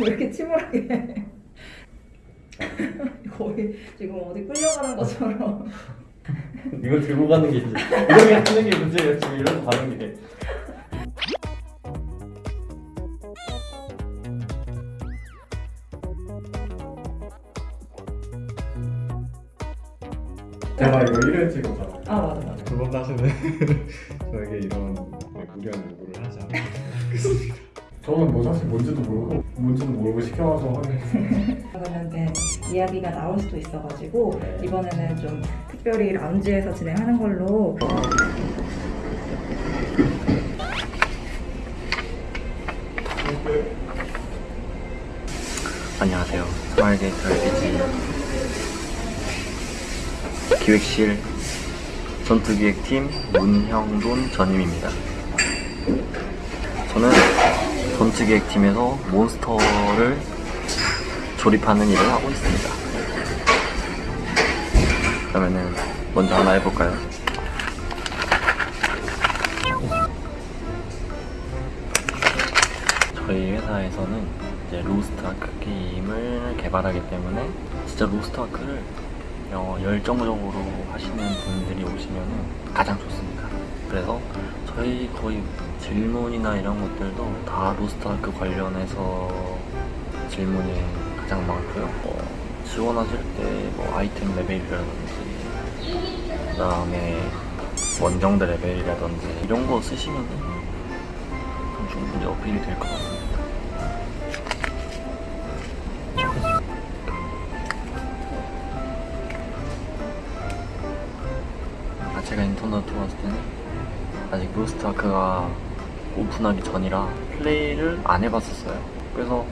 왜 이렇게 침울하게. 거의 지금 어디 끌려가는 것처럼. 이거 들고 가는 게 이제 이렇게 하는 게 문제예요. 지금 이런 가는 게 제가 이거 1회 찍었잖아. 아 맞아 맞아. 두번 다시는 저에게 이런 무리한 요구를 하지 않아요. 저는 뭐 사실 뭔지도 모르고 뭔지도 모르고 시켜와서 하는 그러면 이제 이야기가 나올 수도 있어가지고 이번에는 좀 특별히 라운지에서 진행하는 걸로 안녕하세요. 스마일게이트 RPG 기획실 전투기획팀 문형돈 전임입니다. 저는 전투기획팀에서 몬스터를 조립하는 일을 하고 있습니다. 그러면은 먼저 하나 해볼까요? 저희 회사에서는 이제 로스트 아크 게임을 개발하기 때문에 진짜 로스트 아크를 어, 열정적으로 하시는 분들이 오시면 가장 좋습니다. 그래서 저희 거의 질문이나 이런 것들도 다 로스트아크 관련해서 질문이 가장 많고요. 어, 지원하실 때 뭐 아이템 레벨이라든지 그 다음에 원정대 레벨이라든지 이런 거 쓰시면은 충분히 어필이 될 것 같습니다. 제가 인터넷 들어왔을 때는 아직 로스트아크가 오픈하기 전이라 플레이를 안 해봤었어요. 그래서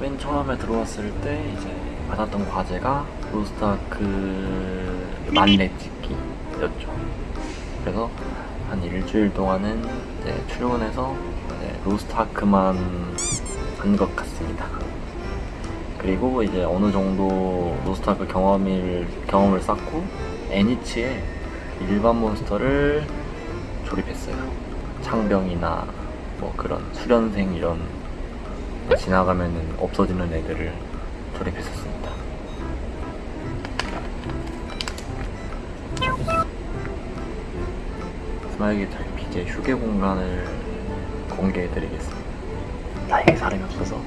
맨 처음에 들어왔을 때 이제 받았던 과제가 로스트아크 만렙 찍기였죠. 그래서 한 일주일 동안은 이제 출근해서 이제 로스트아크만 한 것 같습니다. 그리고 이제 어느 정도 로스트아크 경험을 경험을 쌓고 애니치에 일반 몬스터를 조립했어요. 창병이나 뭐 그런 수련생 이런 지나가면은 없어지는 애들을 조립했었습니다. 스마일기 달피제 휴게 공간을 공개해드리겠습니다. 다행히 사람이 없어서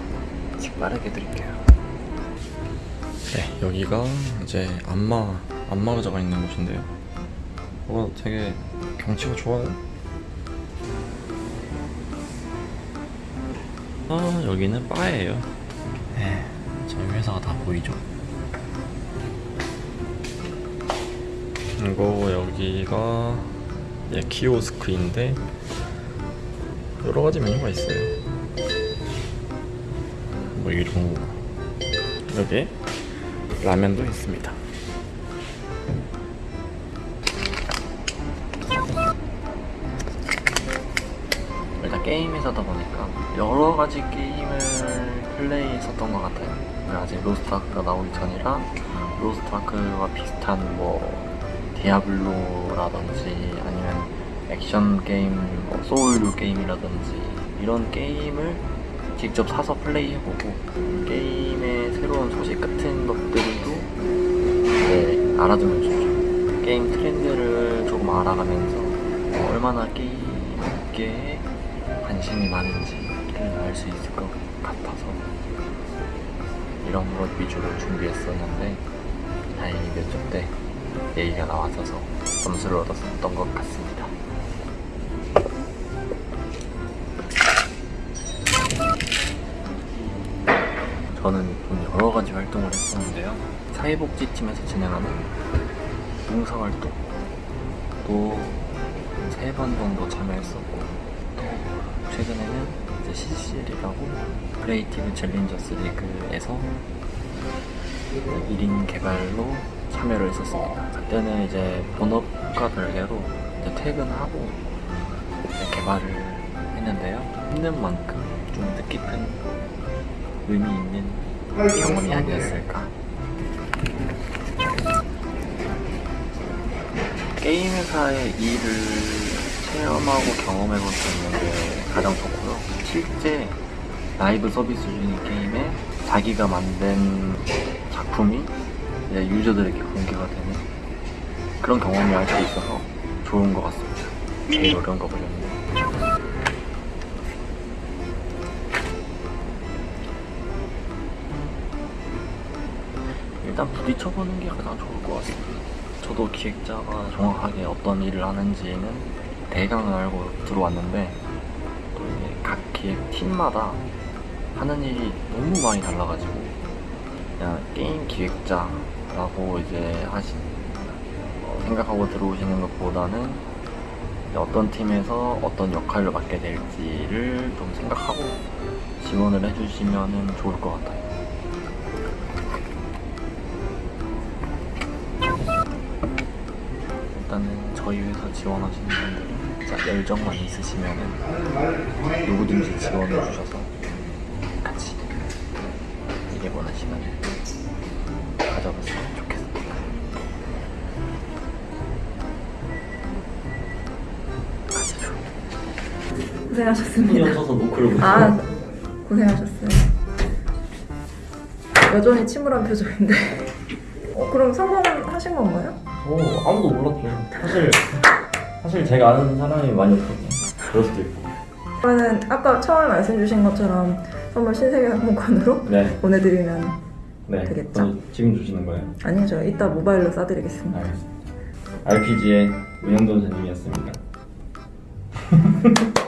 빠르게 드릴게요. 네, 여기가 이제 안마 안마 의자가 있는 곳인데요. 어, 되게 경치가 좋아요. 아, 여기는 바예요. 네, 저희 회사가 다 보이죠. 이거 여기가 예, 키오스크인데 여러 가지 메뉴가 있어요. 뭐 이런 거. 여기 라면도 있습니다. 게임에서다 보니까 여러 가지 게임을 플레이했었던 것 같아요. 아직 로스트아크가 나오기 전이라 로스트아크와 비슷한 뭐 디아블로라든지 아니면 액션 게임, 뭐 소울류 게임이라든지 이런 게임을 직접 사서 플레이해보고 게임의 새로운 소식 같은 것들도 네, 알아두면 좋죠. 게임 트렌드를 조금 알아가면서 얼마나 게임에 관심이 많은지를 알 수 있을 것 같아서 이런 것 위주로 준비했었는데 다행히 몇점때 얘기가 나왔어서 점수를 얻었던 것 같습니다. 저는 좀 여러 가지 활동을 했었는데요. 사회복지팀에서 진행하는 봉사활동 또 세 번 정도 참여했었고 또 최근에는 이제 CCL이라고 Creative Challengers League에서 1인 개발로 참여를 했었습니다. 그때는 이제 본업과 별개로 이제 퇴근하고 이제 개발을 했는데요. 힘든 만큼 좀 뜻깊은 의미 있는 경험이 아니었을까. 게임 회사의 일을 체험하고 경험해 볼 수 있는 게 가장 좋고요. 실제 라이브 서비스 중인 게임에 자기가 만든 작품이 유저들에게 공개가 되는 그런 경험을 할 수 있어서 좋은 것 같습니다. 제일 어려운 거 보셨는데. 일단 부딪혀보는 게 가장 좋을 것 같습니다. 저도 기획자가 정확하게 어떤 일을 하는지는 대강은 알고 들어왔는데 또 이게 각 기획 팀마다 하는 일이 너무 많이 달라가지고 그냥 게임 기획자라고 이제 하신 어, 생각하고 들어오시는 것보다는 어떤 팀에서 어떤 역할을 맡게 될지를 좀 생각하고 지원을 해주시면 좋을 것 같아요. 지원하시는 분들은 진짜 열정만 있으시면은 누구든지 지원해 주셔서 같이 일해보는 시간을 가져봤으면 좋겠습니다. 고생하셨습니다. 없어서 노크를 못아 아. 고생하셨어요. 여전히 침울한 표정인데. 어, 그럼 성공하신 건가요? 어, 아무도 몰랐죠. 사실 사실 제가 아는 사람이 많이 없거든요. 그럴 수도 있고. 그러면 아까 처음에 말씀 주신 것처럼 선물 신세계 상품권으로 네, 보내드리면 네. 되겠죠? 지금 주시는 거예요? 아니요 저 이따 모바일로 싸드리겠습니다. 알겠습니다. RPG의 은영돈 선님이었습니다.